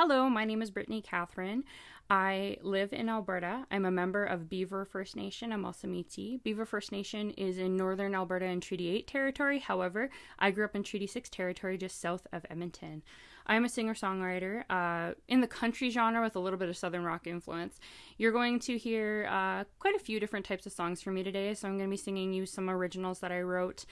Hello, my name is Brittany Catherine. I live in Alberta. I'm a member of Beaver First Nation. I'm also Métis. Beaver First Nation is in northern Alberta and Treaty 8 territory. However, I grew up in Treaty 6 territory just south of Edmonton. I'm a singer songwriter uh, in the country genre with a little bit of southern rock influence. You're going to hear uh, quite a few different types of songs from me today, so I'm going to be singing you some originals that I wrote.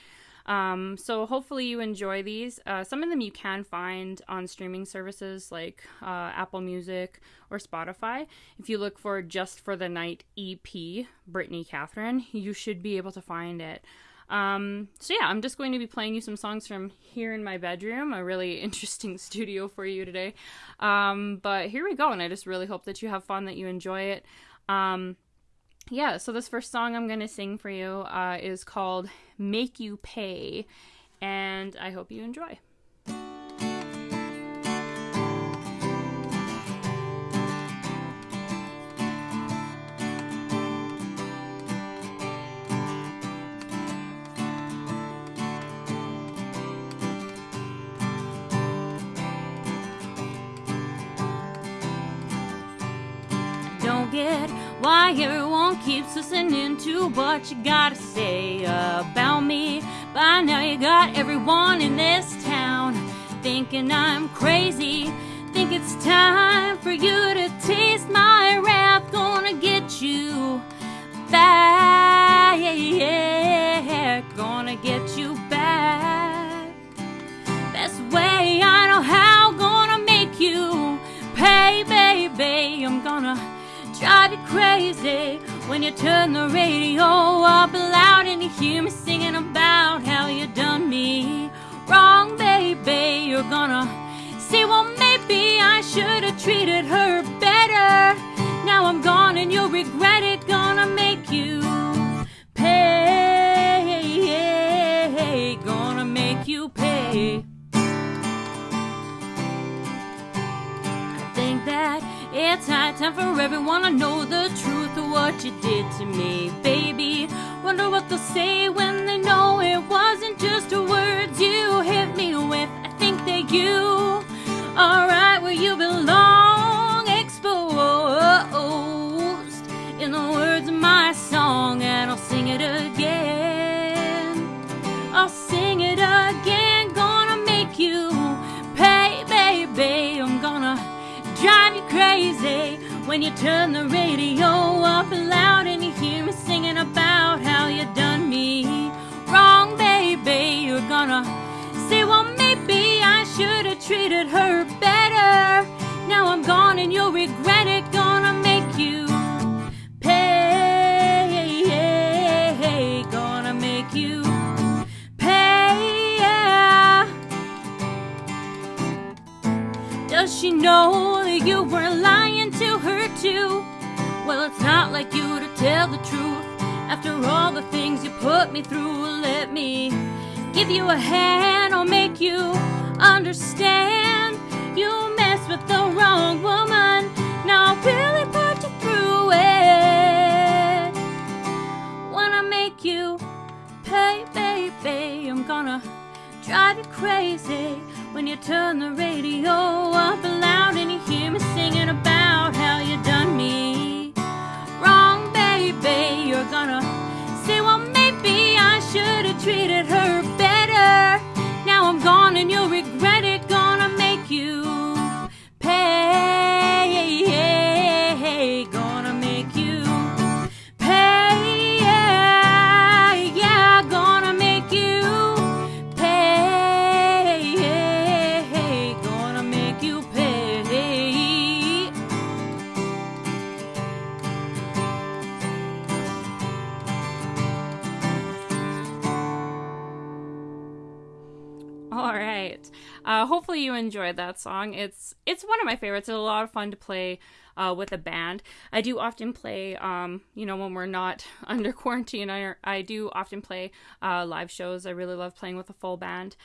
Um, so hopefully you enjoy these. Uh, some of them you can find on streaming services like uh, Apple Music or Spotify. If you look for Just for the Night EP, Brittany Catherine, you should be able to find it. Um, so yeah, I'm just going to be playing you some songs from here in my bedroom, a really interesting studio for you today. Um, but here we go, and I just really hope that you have fun, that you enjoy it. Um, yeah, so this first song I'm going to sing for you uh, is called Make You Pay, and I hope you enjoy. Don't get why everyone keeps listening to what you gotta say about me. By now, you got everyone in this town thinking I'm crazy. Think it's time for you to taste my wrath. Gonna get you back. Gonna get you back. Best way I know how. Gonna make you pay, baby. I'm gonna drive you crazy when you turn the radio up loud and you hear me singing about how you done me wrong, baby. You're gonna say, well, maybe I should have treated her better. Now I'm gone and you'll regret it. Gonna make you pay. Gonna make you pay. I think that it's high time for everyone to know the what you did to me, baby. Wonder what they'll say when they know it wasn't just the words you hit me with. I think that you are right where you belong, exposed in the words of my song, and I'll sing it again. I'll sing it again, gonna make you pay, baby. I'm gonna drive you crazy when you turn the radio up loud and you hear me singing about how you done me wrong, baby. You're gonna say, well, maybe I should have treated her better. Now I'm gone and you'll regret it. Gonna make you pay. Gonna make you pay. Yeah. Does she know that you were like you to tell the truth. After all the things you put me through, let me give you a hand. I'll make you understand. You messed with the wrong woman. Now I'll really put you through it. I make you pay, baby, I'm gonna drive you crazy when you turn the radio up loud and you hear me singing about baby. You're gonna say, well, maybe I should have treated her better. Now I'm gone and you'll regret it. Enjoyed that song. It's it's one of my favorites. It's a lot of fun to play uh, with a band. I do often play, um, you know, when we're not under quarantine. I I do often play uh, live shows. I really love playing with a full band.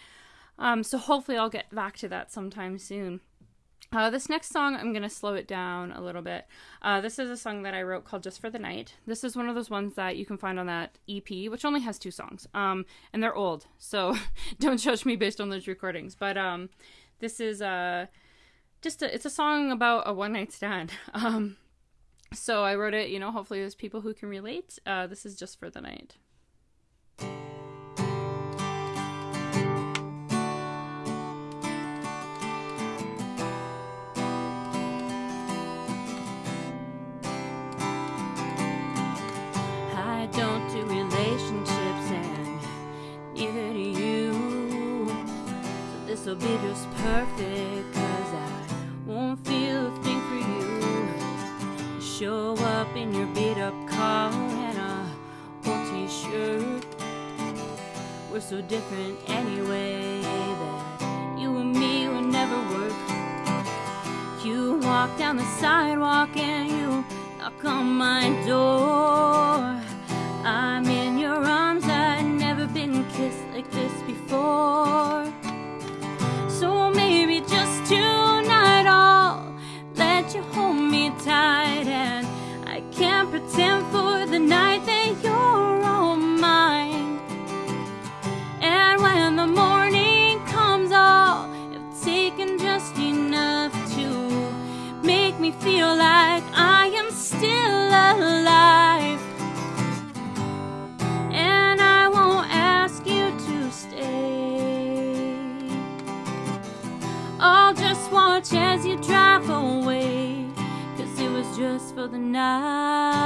Um, so hopefully I'll get back to that sometime soon. Uh, this next song, I'm going to slow it down a little bit. Uh, this is a song that I wrote called Just for the Night. This is one of those ones that you can find on that EP, which only has two songs. Um, and they're old, so don't judge me based on those recordings. But um, this is uh, just a, it's a song about a one night stand. Um, so I wrote it. You know, hopefully there's people who can relate. Uh, this is just for the night. So different anyway that you and me would never work. You walk down the sidewalk and you knock on my door. Make me feel like I am still alive. And I won't ask you to stay. I'll just watch as you drive away. Cause it was just for the night.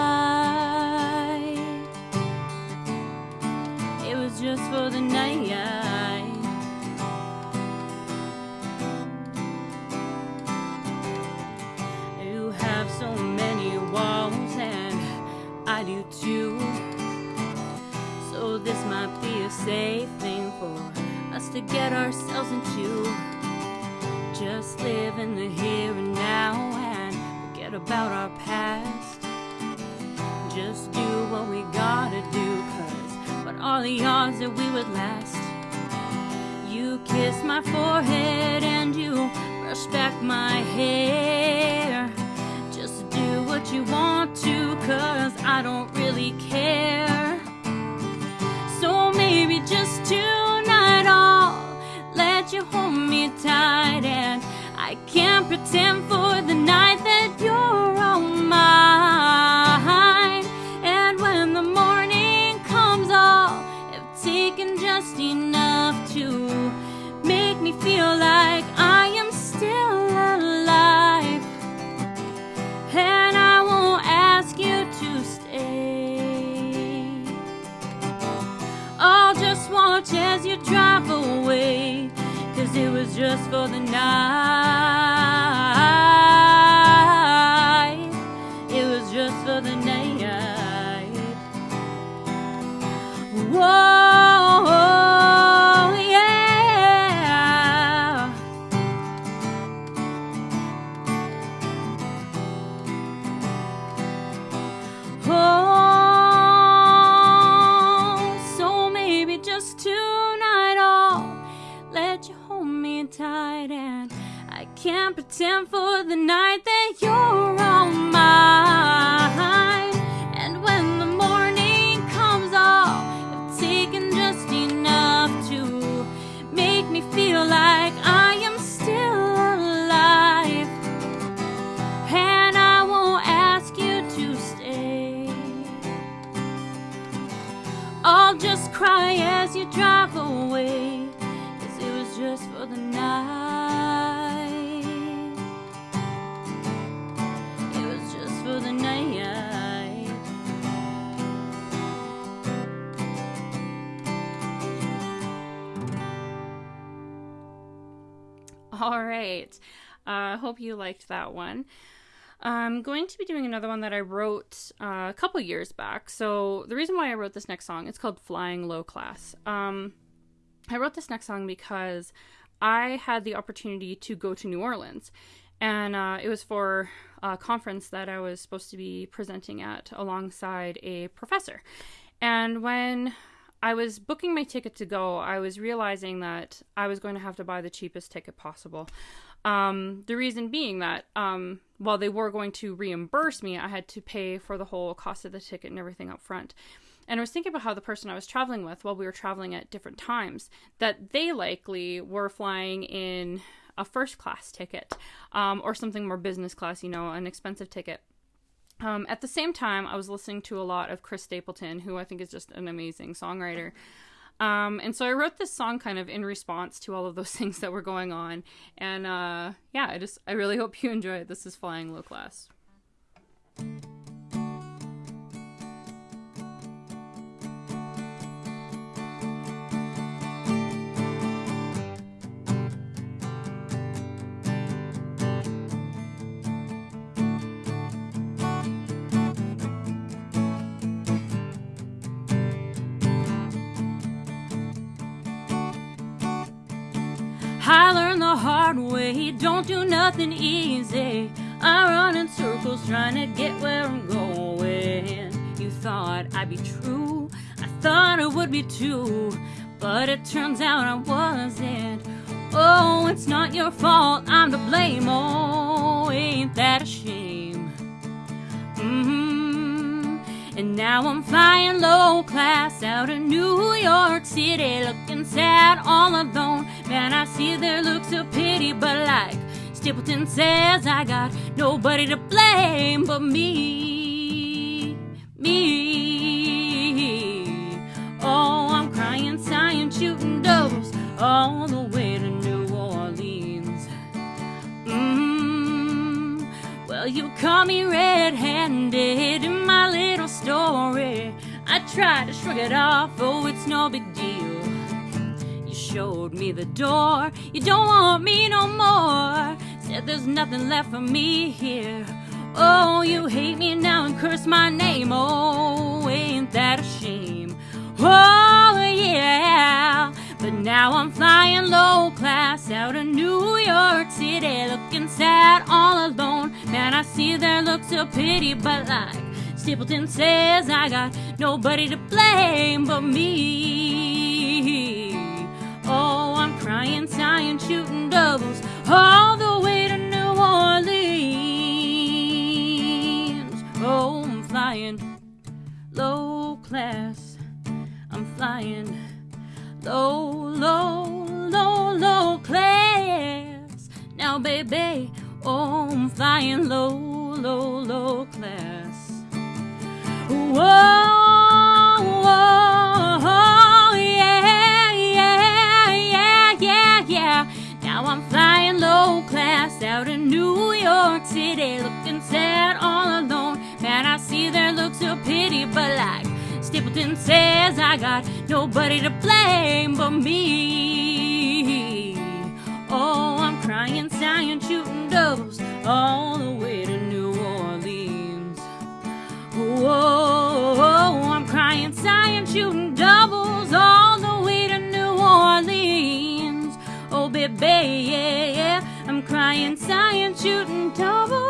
It was just for the night. Safe thing for us to get ourselves into. Just live in the here and now and forget about our past. Just do what we gotta do, cause what are the odds that we would last? You kiss my forehead and you brush back my hair. Just do what you want to, cause I don't tight and I can't pretend for the night just tonight I'll let you hold me tight and I can't pretend for the night that you're all mine. I'll just cry as you drive away. Cause it was just for the night. It was just for the night. All right. I uh, hope you liked that one. I'm going to be doing another one that I wrote uh, a couple years back. So the reason why I wrote this next song, it's called "Flying Low Class." Um, I wrote this next song because I had the opportunity to go to New Orleans, and uh, it was for a conference that I was supposed to be presenting at alongside a professor. And when I was booking my ticket to go, I was realizing that I was going to have to buy the cheapest ticket possible. Um, the reason being that um, while they were going to reimburse me, I had to pay for the whole cost of the ticket and everything up front. And I was thinking about how the person I was traveling with, while we were traveling at different times, that they likely were flying in a first class ticket um, or something more business class, you know, an expensive ticket. Um, at the same time, I was listening to a lot of Chris Stapleton, who I think is just an amazing songwriter. Um, and so I wrote this song kind of in response to all of those things that were going on. And uh, yeah, I just I really hope you enjoy it. This is Flying Low Class. Hard way, don't do nothing easy. I run in circles trying to get where I'm going. You thought I'd be true, I thought it would be too, but it turns out I wasn't. Oh, it's not your fault, I'm to blame. Oh, ain't that a shame? Mm-hmm. And now I'm flying low class out of New York City, looking sad all alone. Man, I see their looks of pity, but like Stapleton says, I got nobody to blame but me. Me. Oh, I'm crying, sighing, shooting doubles all the way to New Orleans. Mm, well, you caught me red handed in my little story. I tried to shrug it off, oh, it's no big showed me the door, you don't want me no more. Said there's nothing left for me here. Oh, you hate me now and curse my name. Oh, ain't that a shame? Oh, yeah. But now I'm flying low class out of New York City, looking sad all alone. Man, I see their looks of pity, but like Stapleton says, I got nobody to blame but me. Crying, sighing, shooting doubles all the way to New Orleans. Oh, I'm flying low class. I'm flying low, low, low, low class. Now, baby, oh, I'm flying low, low, low class. Pity, but like Stapleton says, I got nobody to blame but me. Oh, I'm crying, sighing, shooting doubles all the way to New Orleans. Whoa, I'm crying, sighing, shooting doubles all the way to New Orleans. Oh, baby, yeah, yeah. I'm crying, sighing, shooting doubles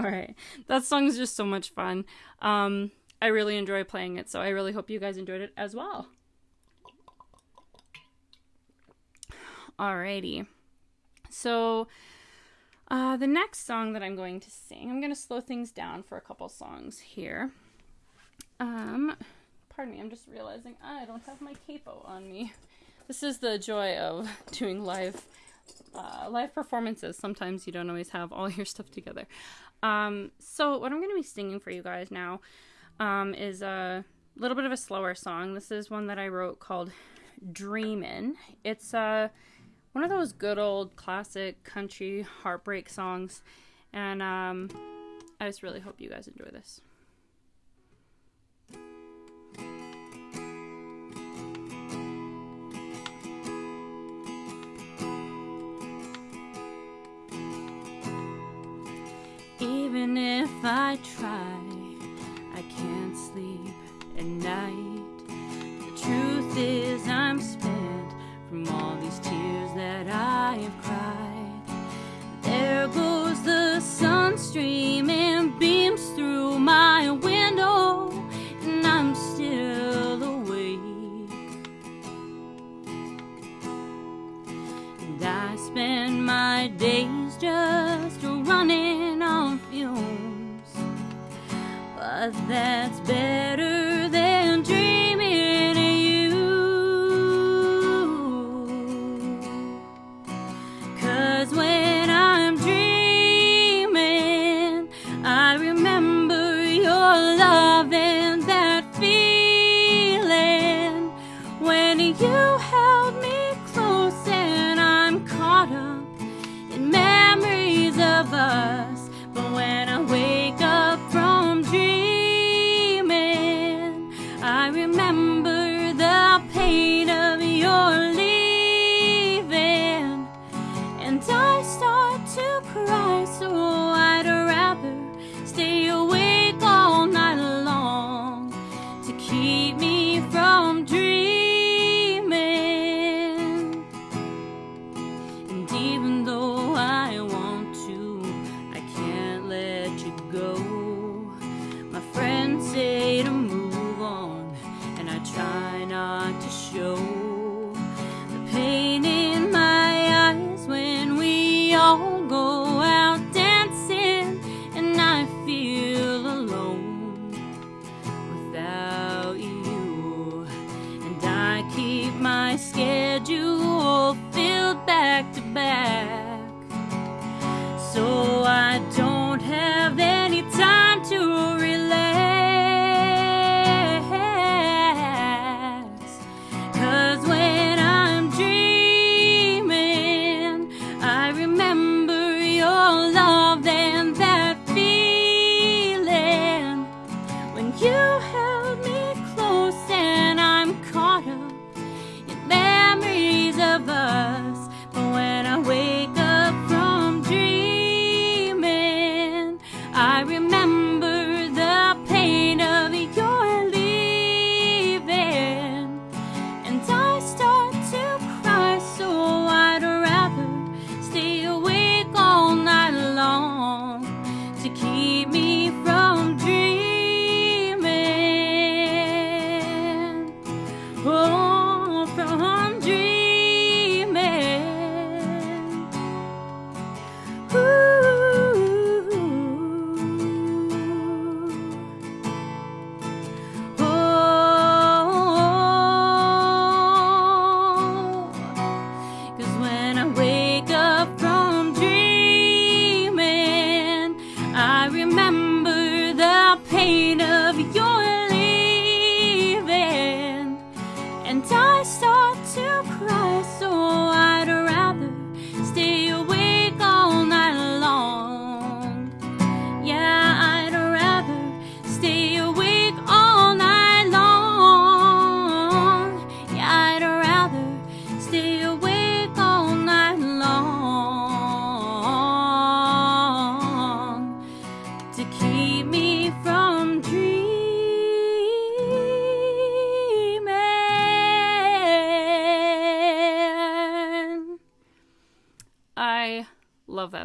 All right, that song is just so much fun. Um, I really enjoy playing it, so I really hope you guys enjoyed it as well. Alrighty. So, uh, the next song that I'm going to sing, I'm going to slow things down for a couple songs here. Um, pardon me, I'm just realizing I don't have my capo on me. This is the joy of doing live uh, live performances. Sometimes you don't always have all your stuff together. Um, so what I'm going to be singing for you guys now um, is a little bit of a slower song. This is one that I wrote called "Dreamin'." It's uh, one of those good old classic country heartbreak songs, and um, I just really hope you guys enjoy this. Even if I try, I can't sleep at night. The truth is,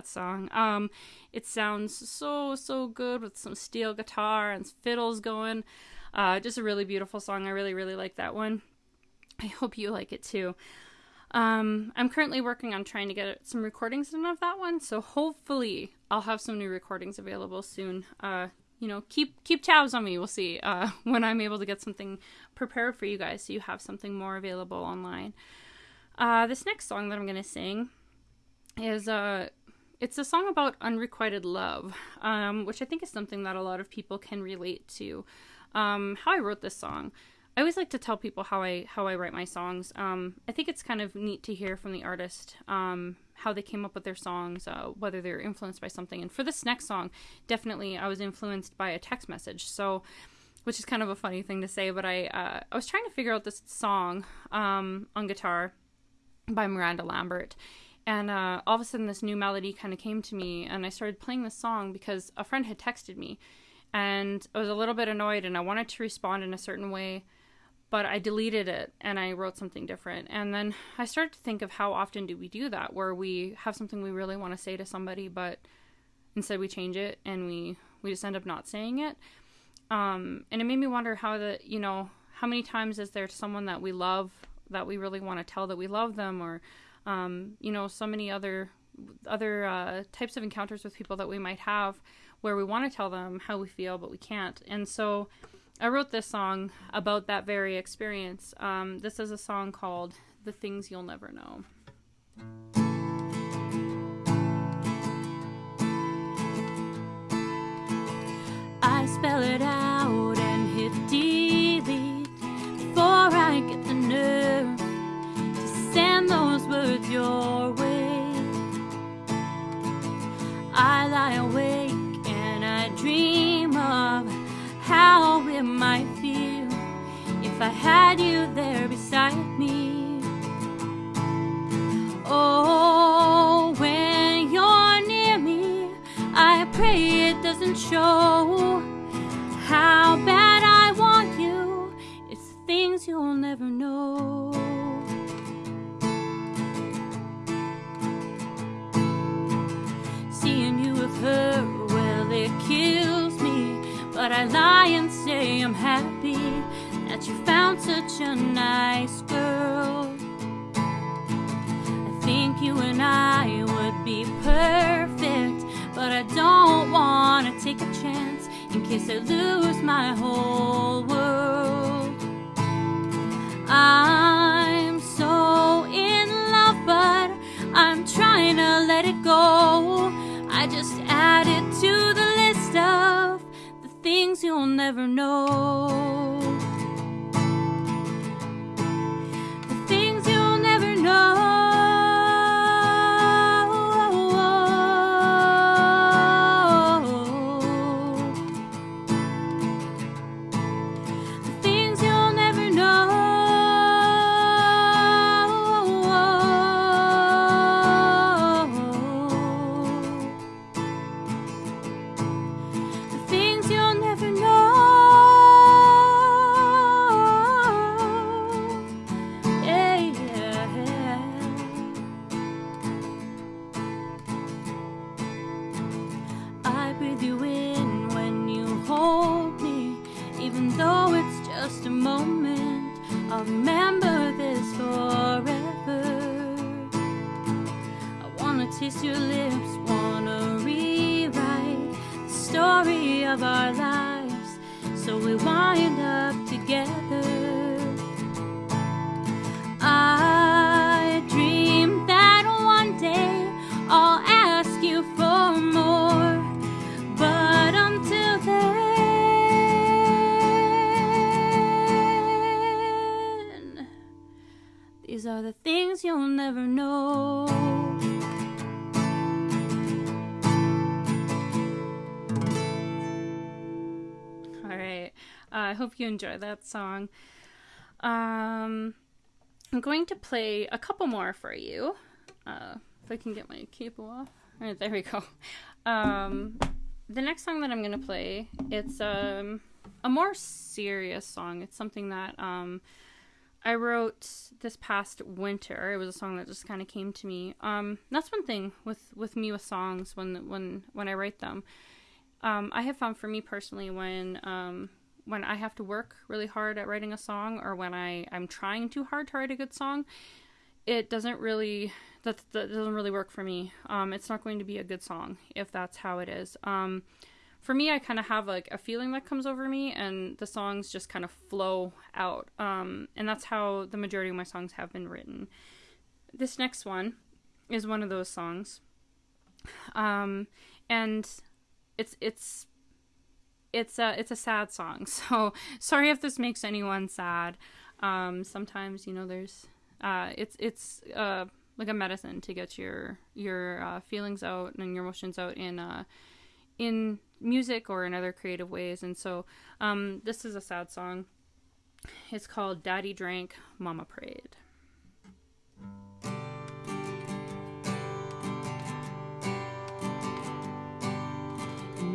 that song. Um, it sounds so so good with some steel guitar and fiddles going. Uh, just a really beautiful song. I really really like that one. I hope you like it too. Um, I'm currently working on trying to get some recordings done of that one, so hopefully I'll have some new recordings available soon. Uh, you know, keep keep tabs on me. We'll see uh, when I'm able to get something prepared for you guys, so you have something more available online. Uh, this next song that I'm gonna sing is uh it's a song about unrequited love, um, which I think is something that a lot of people can relate to. Um, how I wrote this song. I always like to tell people how I how I write my songs. Um, I think it's kind of neat to hear from the artist um, how they came up with their songs, uh, whether they're influenced by something. And for this next song, definitely I was influenced by a text message. So, which is kind of a funny thing to say, but I uh, I was trying to figure out this song um, on guitar by Miranda Lambert. And uh, all of a sudden, this new melody kind of came to me, and I started playing this song because a friend had texted me, and I was a little bit annoyed, and I wanted to respond in a certain way, but I deleted it and I wrote something different. And then I started to think of how often do we do that, where we have something we really want to say to somebody, but instead we change it and we we just end up not saying it. Um, and it made me wonder how the you know how many times is there someone that we love that we really want to tell that we love them, or um, you know so many other other uh, types of encounters with people that we might have where we want to tell them how we feel, but we can't. And so I wrote this song about that very experience. Um, this is a song called The Things You'll Never Know. I spell it out I had you there beside me. Oh, when you're near me, I pray it doesn't show how bad I want you. It's things you'll never know. Seeing you with her, well, it kills me. But I lie case I lose my whole world. I'm so in love, but I'm trying to let it go. I just add it to the list of the things you'll never know. You enjoy that song. Um, I'm going to play a couple more for you. Uh, if I can get my cable off. All right, there we go. Um, the next song that I'm going to play, it's um, a more serious song. It's something that um, I wrote this past winter. It was a song that just kind of came to me. Um, that's one thing with, with me with songs when when when I write them. Um, I have found for me personally when um, when I have to work really hard at writing a song or when I I'm trying too hard to write a good song, it doesn't really that, that doesn't really work for me. Um, it's not going to be a good song if that's how it is. Um, for me, I kind of have like a feeling that comes over me, and the songs just kind of flow out. Um, and that's how the majority of my songs have been written. This next one is one of those songs, um, and it's it's it's a it's a sad song. So sorry if this makes anyone sad. Um, sometimes you know there's uh, it's it's uh, like a medicine to get your your uh, feelings out and your emotions out in uh, in music or in other creative ways. And so um, this is a sad song. It's called "Daddy Drank, Mama Prayed."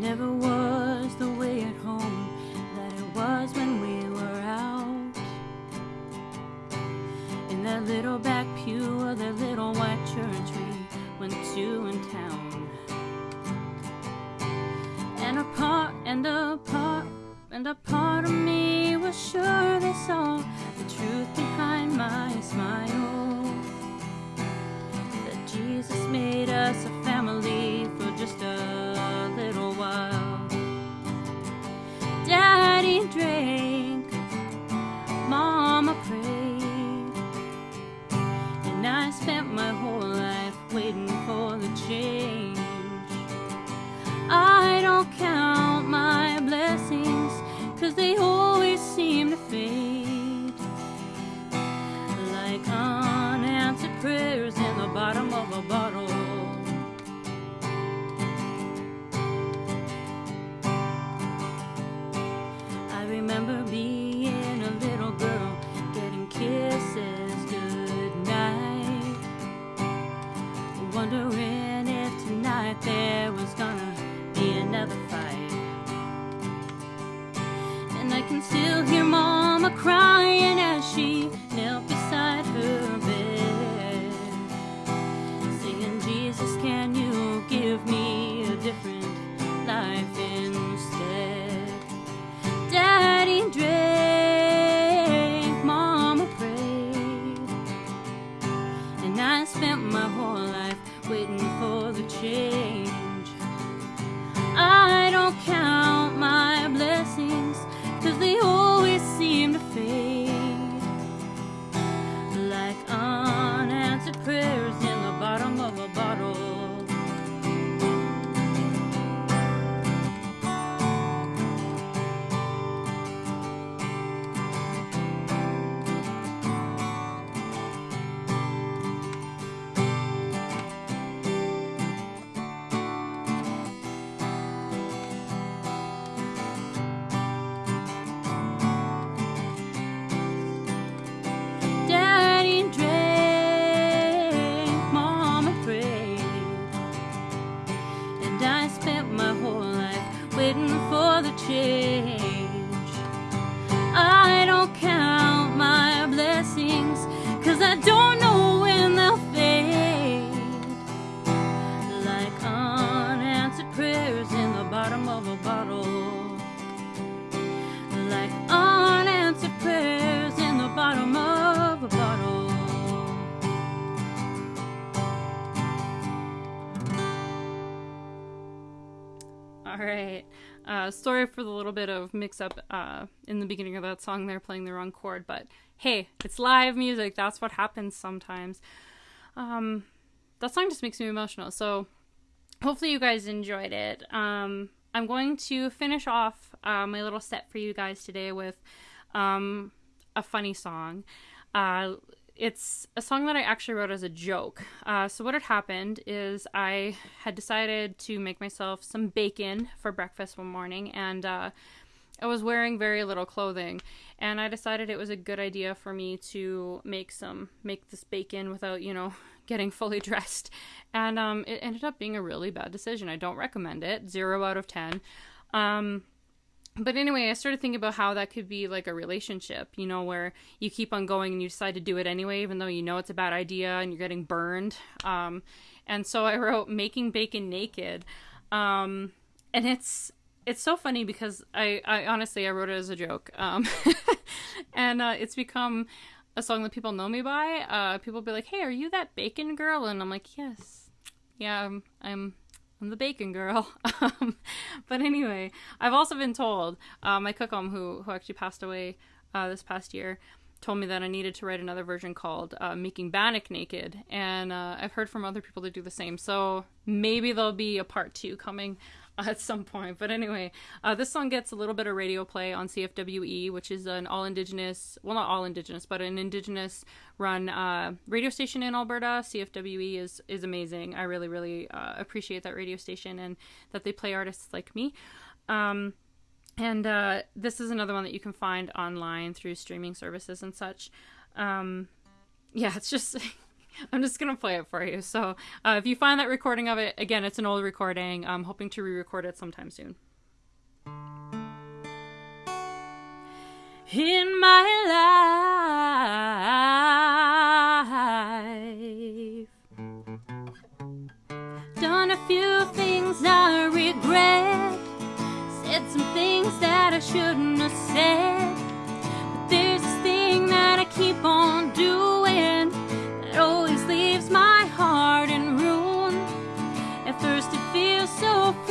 Never was the way at home that it was when we were out. In that little back pew of that little white church we went to in town. And a part, and a part, and a part of me was sure they saw the truth behind my smile. That Jesus made us a family for just a Daddy drank, Mama prayed, and I spent my whole life waiting for the change. I right. Uh, sorry for the little bit of mix up uh, in the beginning of that song They're playing the wrong chord, but hey, it's live music. That's what happens sometimes. Um, that song just makes me emotional. So hopefully you guys enjoyed it. Um, I'm going to finish off uh, my little set for you guys today with um, a funny song. Uh, it's a song that I actually wrote as a joke. Uh, so what had happened is I had decided to make myself some bacon for breakfast one morning, and uh, I was wearing very little clothing, and I decided it was a good idea for me to make some make this bacon without you know getting fully dressed, and um, it ended up being a really bad decision. I don't recommend it. Zero out of ten. Um, but anyway, I started thinking about how that could be like a relationship, you know, where you keep on going and you decide to do it anyway, even though you know it's a bad idea and you're getting burned. Um, and so I wrote "Making Bacon Naked," um, and it's it's so funny because I, I honestly I wrote it as a joke, um, and uh, it's become a song that people know me by. Uh, people be like, "Hey, are you that bacon girl?" And I'm like, "Yes, yeah, I'm." I'm I'm the bacon girl. Um, but anyway, I've also been told uh, my kokum who who actually passed away uh, this past year told me that I needed to write another version called uh, "Making Bannock Naked," and uh, I've heard from other people to do the same. So maybe there'll be a part two coming at some point. But anyway, uh, this song gets a little bit of radio play on CFWE, which is an all indigenous, well, not all indigenous, but an indigenous run uh, radio station in Alberta. CFWE is, is amazing. I really, really uh, appreciate that radio station and that they play artists like me. Um, and uh, this is another one that you can find online through streaming services and such. Um, yeah, it's just. I'm just gonna play it for you. So, uh, if you find that recording of it, again, it's an old recording. I'm hoping to re-record it sometime soon. In my life, done a few things I regret, said some things that I shouldn't have said. But there's this thing that I keep on doing so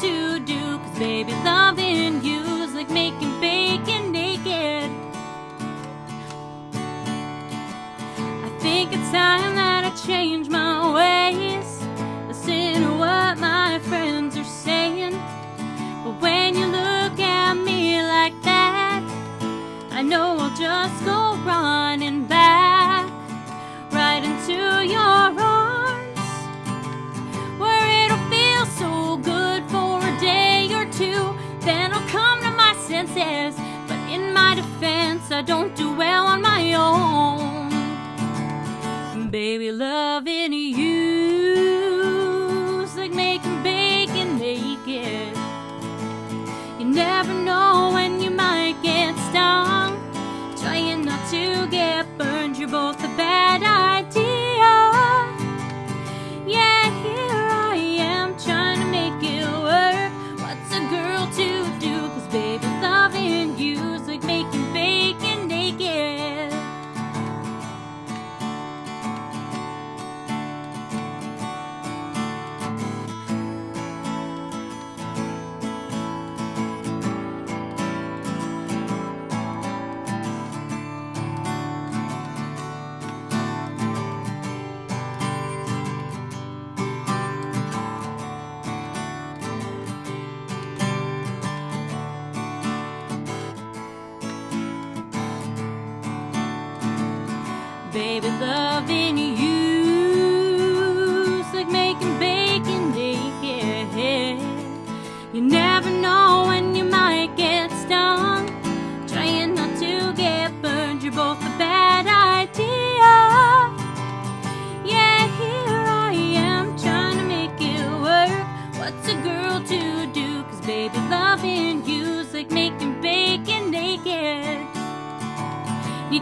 to do? Cause baby, loving I don't do well on my own. Baby, loving you's like making bacon naked. You never know when you might get stung. Trying not to get burned, you're both a bad idea.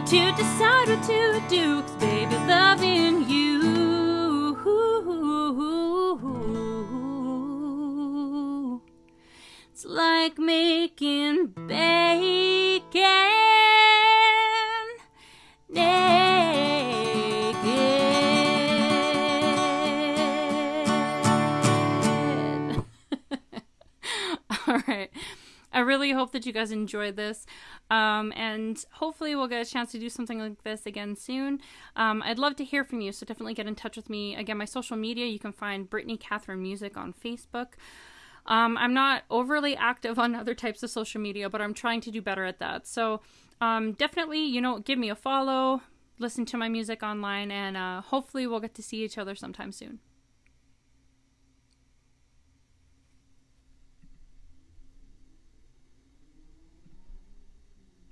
To decide what to do, baby, loving you. It's like making bacon naked. All right. I really hope that you guys enjoyed this. Um, and hopefully, we'll get a chance to do something like this again soon. Um, I'd love to hear from you, so definitely get in touch with me. Again, my social media, you can find Brittany Catherine Music on Facebook. Um, I'm not overly active on other types of social media, but I'm trying to do better at that. So um, definitely, you know, give me a follow, listen to my music online, and uh, hopefully, we'll get to see each other sometime soon.